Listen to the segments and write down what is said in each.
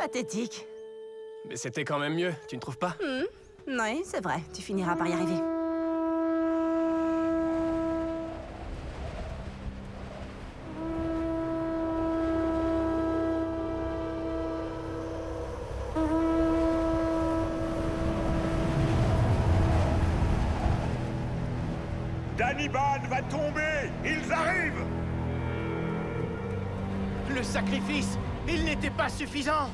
Pathétique. Mais c'était quand même mieux, tu ne trouves pas? Oui, c'est vrai. Tu finiras par y arriver. Danibal va tomber Ils arrivent Le sacrifice, il n'était pas suffisant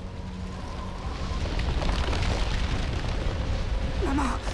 Maman Maman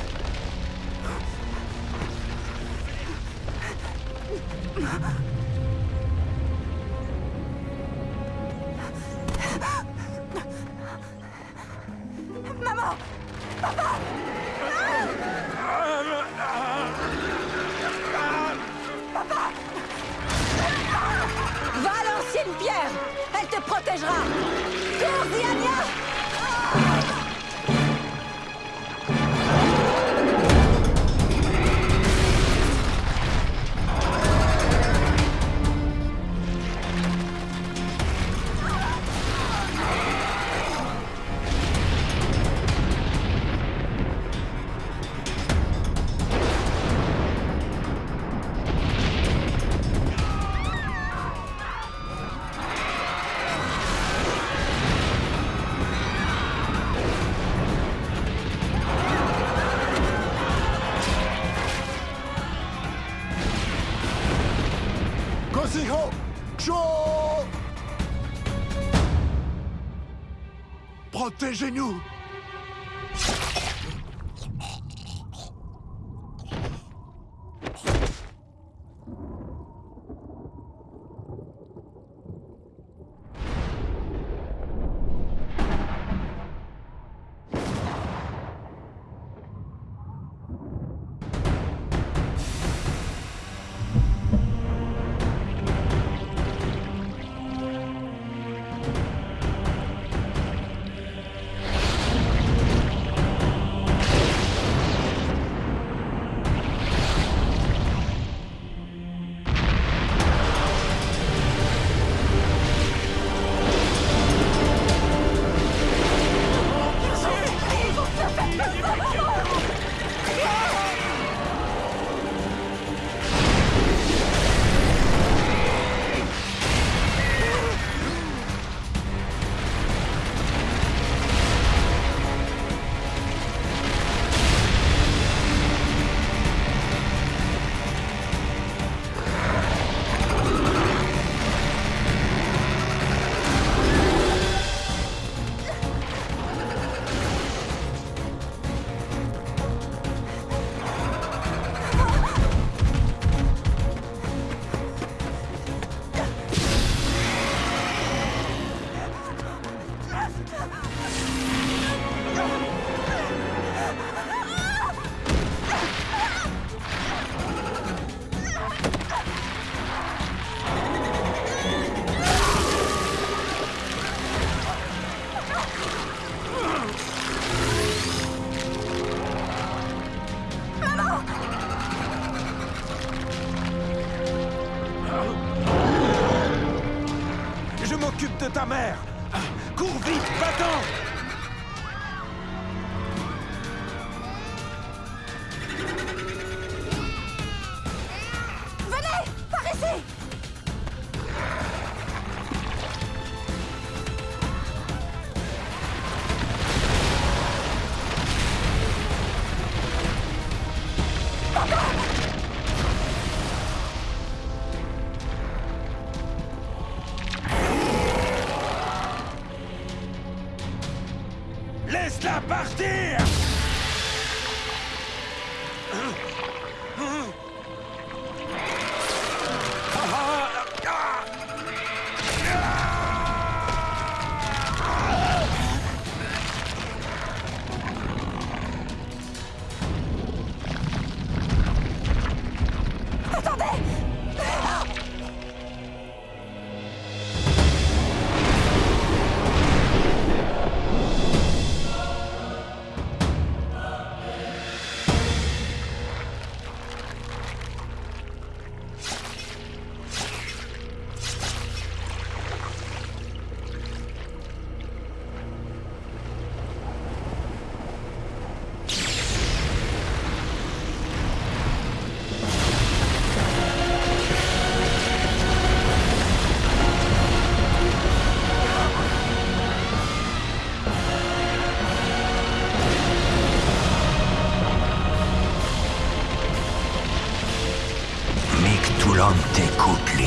Protégez-nous vite, t'écoute,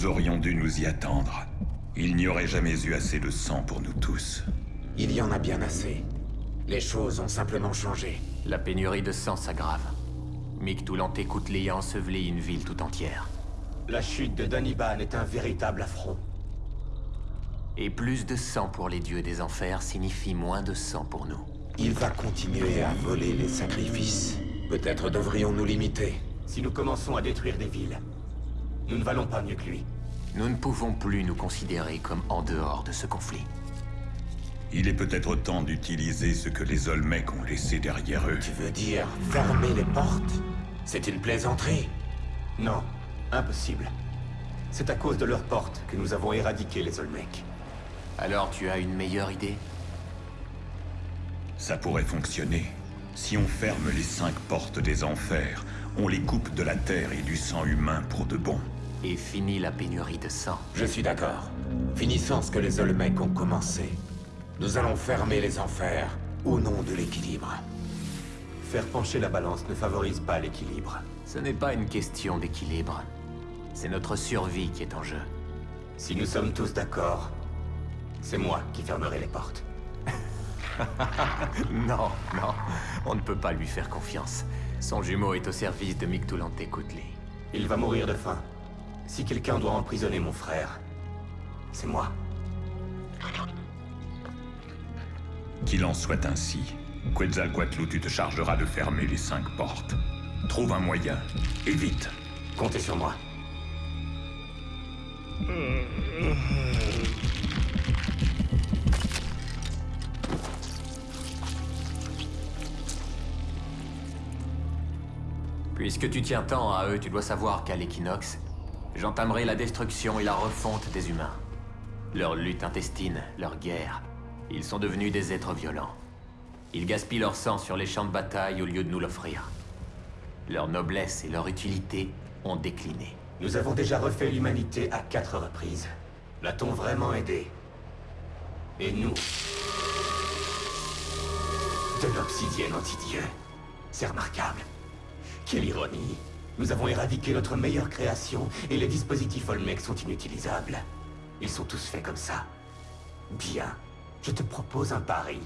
Nous aurions dû nous y attendre. Il n'y aurait jamais eu assez de sang pour nous tous. Il y en a bien assez. Les choses ont simplement changé. La pénurie de sang s'aggrave. Mictoulanté Coutelet a enseveli une ville tout entière. La chute de Daniban est un véritable affront. Et plus de sang pour les dieux des enfers signifie moins de sang pour nous. Il va continuer à voler les sacrifices. Peut-être devrions-nous limiter. Si nous commençons à détruire des villes, nous ne valons pas mieux que lui. Nous ne pouvons plus nous considérer comme en dehors de ce conflit. Il est peut-être temps d'utiliser ce que les Olmecs ont laissé derrière eux. Tu veux dire fermer les portes? C'est une plaisanterie Non, impossible. C'est à cause de leurs portes que nous avons éradiqué les Olmecs. Alors tu as une meilleure idée? Ça pourrait fonctionner. Si on ferme les cinq portes des enfers, on les coupe de la terre et du sang humain pour de bon. Et finit la pénurie de sang. Je suis d'accord. Finissons ce que les Olmecs ont commencé. Nous allons fermer les enfers au nom de l'équilibre. Faire pencher la balance ne favorise pas l'équilibre. Ce n'est pas une question d'équilibre. C'est notre survie qui est en jeu. Si nous sommes tous d'accord, c'est moi qui fermerai les portes. non, non, on ne peut pas lui faire confiance. Son jumeau est au service de Mictoulanté Coutelet. Il va mourir de faim. Si quelqu'un doit emprisonner mon frère, c'est moi. Qu'il en soit ainsi. Quetzalcoatl, tu te chargeras de fermer les cinq portes. Trouve un moyen, et vite. Comptez sur moi. Puisque tu tiens tant à eux, tu dois savoir qu'à l'équinoxe, j'entamerai la destruction et la refonte des humains. Leur lutte intestine, leur guerre, ils sont devenus des êtres violents. Ils gaspillent leur sang sur les champs de bataille au lieu de nous l'offrir. Leur noblesse et leur utilité ont décliné. Nous avons déjà refait l'humanité à quatre reprises. L'a-t-on vraiment aidé? Et nous? De l'obsidienne anti-dieu. C'est remarquable. Quelle ironie. Nous avons éradiqué notre meilleure création et les dispositifs Olmec sont inutilisables. Ils sont tous faits comme ça. Bien. Je te propose un pari.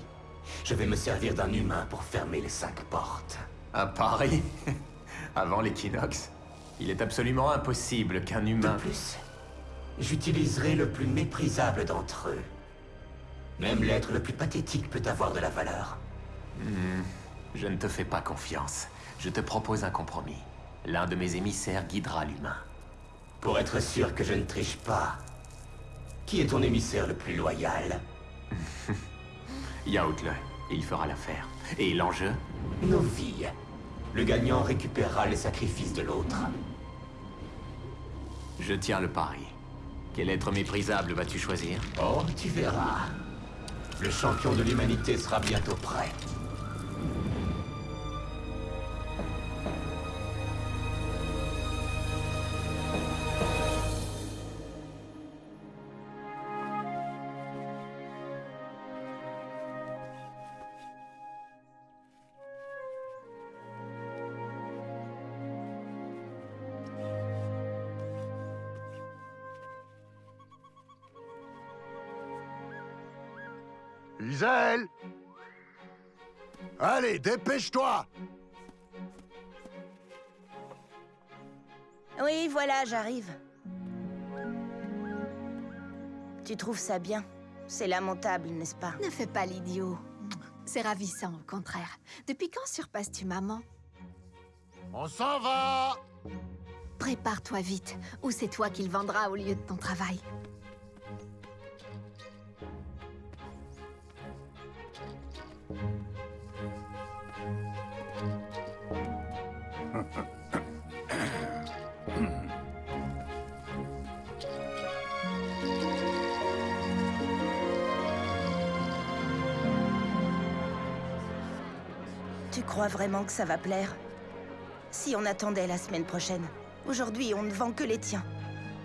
Je vais me servir d'un humain pour fermer les cinq portes. Un pari? Avant l'équinoxe? Il est absolument impossible qu'un De humain... plus, j'utiliserai le plus méprisable d'entre eux. Même l'être le plus pathétique peut avoir de la valeur. Je ne te fais pas confiance. Je te propose un compromis. L'un de mes émissaires guidera l'humain. Pour être sûr que je ne triche pas. Qui est ton émissaire le plus loyal? Yaoutle, il fera l'affaire. Et l'enjeu? Nos vies. Le gagnant récupérera les sacrifices de l'autre. Je tiens le pari. Quel être méprisable vas-tu choisir? Oh, tu verras. Le champion de l'humanité sera bientôt prêt. Isel Allez, dépêche-toi Oui, voilà, j'arrive. Tu trouves ça bien? C'est lamentable, n'est-ce pas? Ne fais pas l'idiot. C'est ravissant, au contraire. Depuis quand surpasses-tu maman? On s'en va Prépare-toi vite, ou c'est toi qui le vendras au lieu de ton travail. Crois vraiment que ça va plaire? Si on attendait la semaine prochaine. Aujourd'hui, on ne vend que les tiens.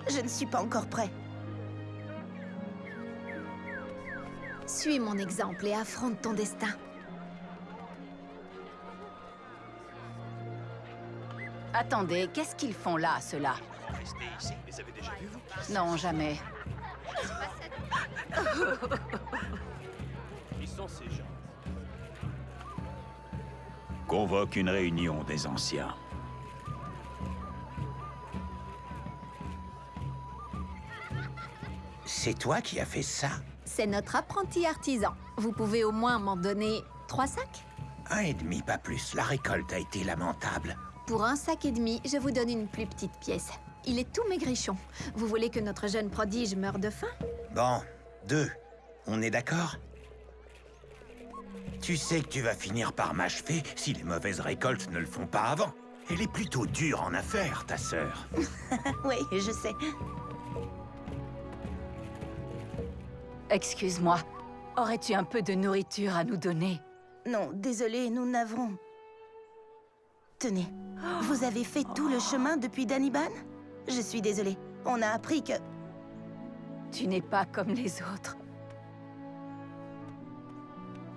Je ne suis pas encore prêt. Suis mon exemple et affronte ton destin. Attendez, qu'est-ce qu'ils font là, ceux-là? Non, jamais. Qui sont ces gens Convoque une réunion des anciens. C'est toi qui as fait ça? C'est notre apprenti artisan. Vous pouvez au moins m'en donner trois sacs? Un et demi, pas plus. La récolte a été lamentable. Pour un sac et demi, je vous donne une plus petite pièce. Il est tout maigrichon. Vous voulez que notre jeune prodige meure de faim? Bon, deux. On est d'accord? Tu sais que tu vas finir par m'achever si les mauvaises récoltes ne le font pas avant. Elle est plutôt dure en affaires, ta sœur. Oui, je sais. Excuse-moi. Aurais-tu un peu de nourriture à nous donner? Non, désolé, nous n'avons... Tenez, vous avez fait tout le chemin depuis Daniban Je suis désolée. On a appris que... Tu n'es pas comme les autres.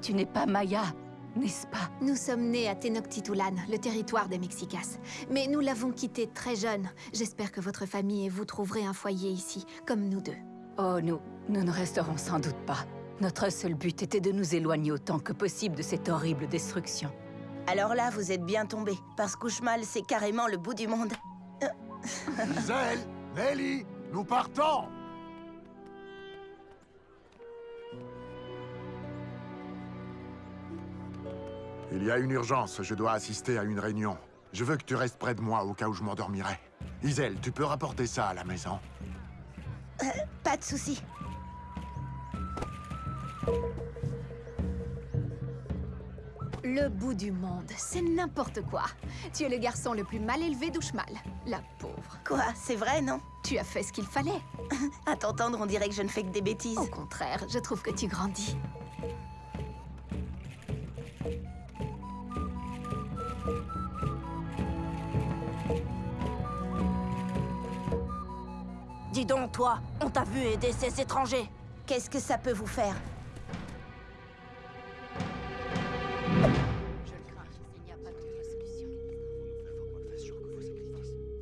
Tu n'es pas Maya, n'est-ce pas? Nous sommes nés à Tenochtitlan, le territoire des Mexicas. Mais nous l'avons quitté très jeune. J'espère que votre famille et vous trouverez un foyer ici, comme nous deux. Oh, nous, nous ne resterons sans doute pas. Notre seul but était de nous éloigner autant que possible de cette horrible destruction. Alors là, vous êtes bien tombés, parce qu'Ushmal, c'est carrément le bout du monde. Gisèle Nelly Nous partons Il y a une urgence, je dois assister à une réunion. Je veux que tu restes près de moi au cas où je m'endormirai. Isel, tu peux rapporter ça à la maison Pas de souci. Le bout du monde, c'est n'importe quoi. Tu es le garçon le plus mal élevé d'Ushmal. La pauvre. Quoi, c'est vrai, non? Tu as fait ce qu'il fallait. À t'entendre, on dirait que je ne fais que des bêtises. Au contraire, je trouve que tu grandis. Donc, toi, on t'a vu aider ces étrangers. Qu'est-ce que ça peut vous faire?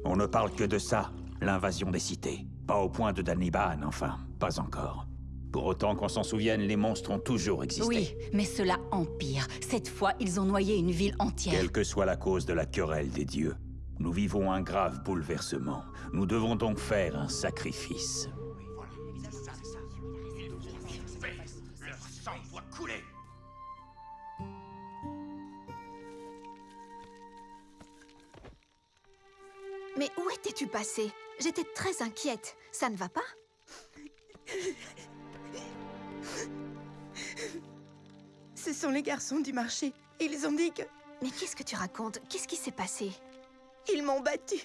On ne parle que de ça, l'invasion des cités. Pas au point de Daniban, enfin, pas encore. Pour autant qu'on s'en souvienne, les monstres ont toujours existé. Oui, mais cela empire. Cette fois, ils ont noyé une ville entière. Quelle que soit la cause de la querelle des dieux, nous vivons un grave bouleversement. Nous devons donc faire un sacrifice. Leur sang doit couler Mais où étais-tu passé? J'étais très inquiète. Ça ne va pas? Ce sont les garçons du marché. Ils ont dit que... Mais qu'est-ce que tu racontes? Qu'est-ce qui s'est passé? Ils m'ont battu.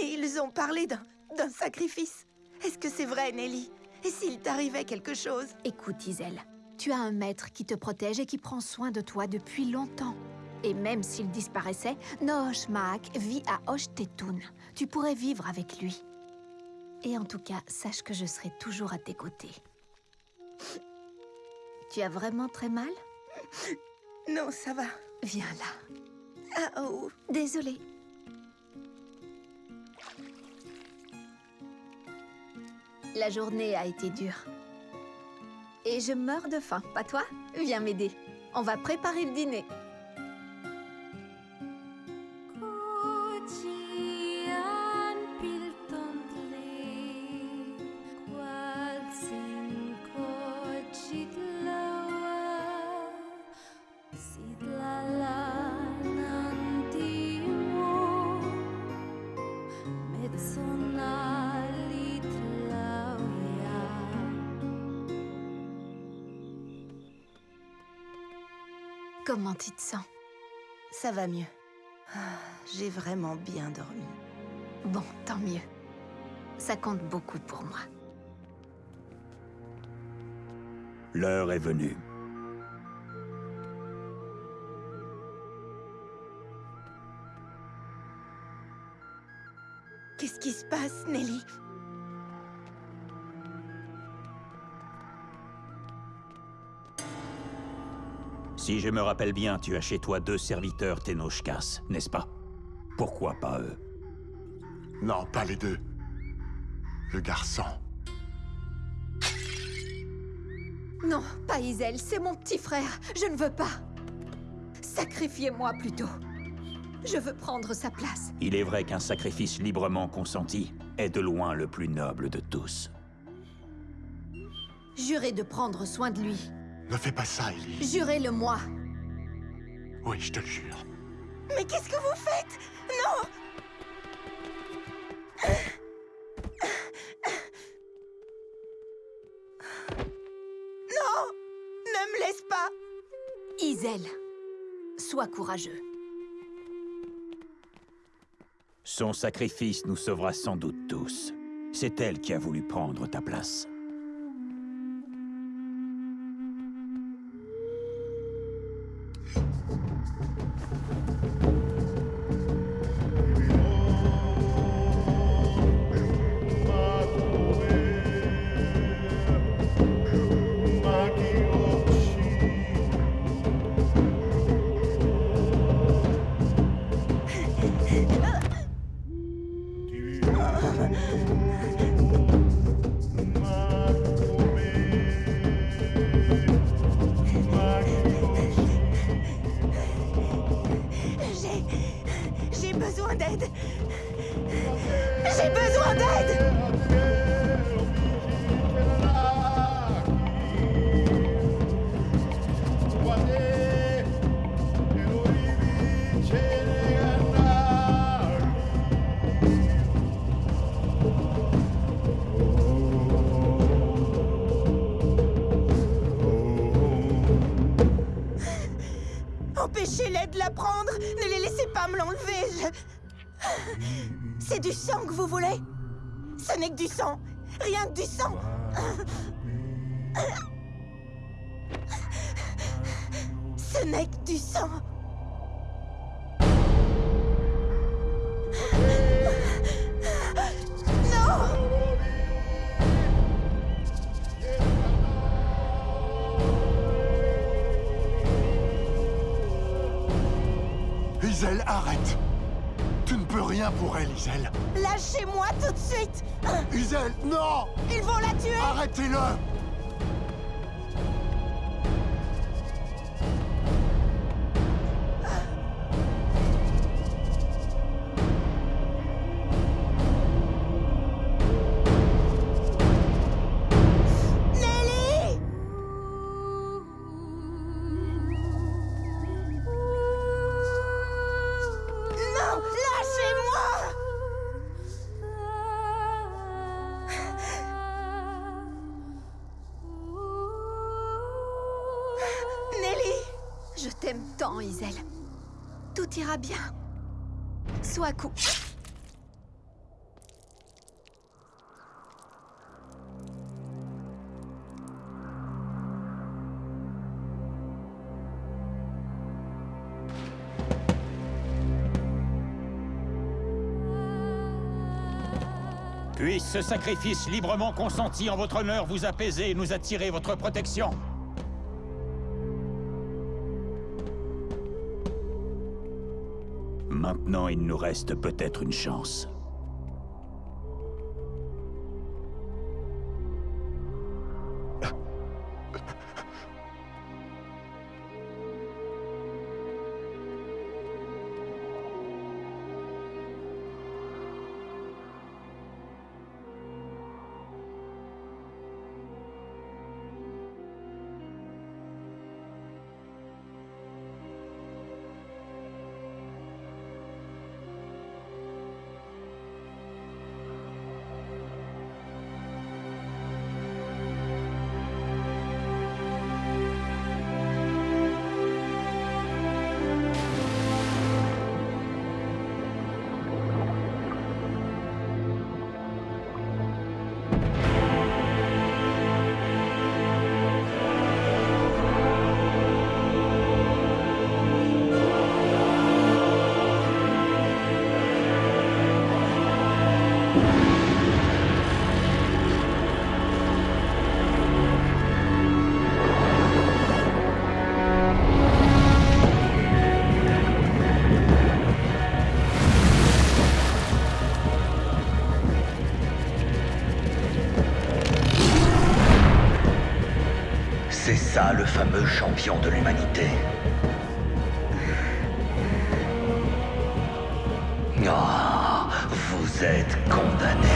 Et ils ont parlé d'un... d'un sacrifice. Est-ce que c'est vrai, Nelly? Et s'il t'arrivait quelque chose? Écoute, Isel, tu as un maître qui te protège et qui prend soin de toi depuis longtemps. Et même s'il disparaissait, Noosh Maak vit à Oshtetun. Tu pourrais vivre avec lui. Et en tout cas, sache que je serai toujours à tes côtés. Tu as vraiment très mal? Non, ça va. Viens là. Ah oh Désolée. La journée a été dure. Et je meurs de faim, pas toi? Viens m'aider. On va préparer le dîner. Ça va mieux. Ah, J'ai vraiment bien dormi. Bon, tant mieux. Ça compte beaucoup pour moi. L'heure est venue. Qu'est-ce qui se passe, Nelly? Si je me rappelle bien, tu as chez toi deux serviteurs Tenochkas, n'est-ce pas? Pourquoi pas eux? Non, pas les deux. simple garçon. Non, pas Isel, c'est mon petit frère. Je ne veux pas. Sacrifiez-moi plutôt. Je veux prendre sa place. Il est vrai qu'un sacrifice librement consenti est de loin le plus noble de tous. Jurez de prendre soin de lui. Ne fais pas ça, Ellie. Jurez-le-moi. Oui, je te le jure. Mais qu'est-ce que vous faites? Non Non Ne me laisse pas Isel, sois courageux. Son sacrifice nous sauvera sans doute tous. C'est elle qui a voulu prendre ta place. Empêchez-les de la prendre. Ne les laissez pas me l'enlever. C'est du sang que vous voulez? Ce n'est que du sang. Rien que du sang. Ce n'est que du sang rien pour elle, Isel. Lâchez-moi tout de suite. Isel, non. Ils vont la tuer. Arrêtez-le Tout ira bien. Sois cou... Puisse ce sacrifice librement consenti en votre honneur vous apaiser et nous attirer votre protection. Maintenant, il nous reste peut-être une chance. Le fameux champion de l'humanité. Ah, vous êtes condamné.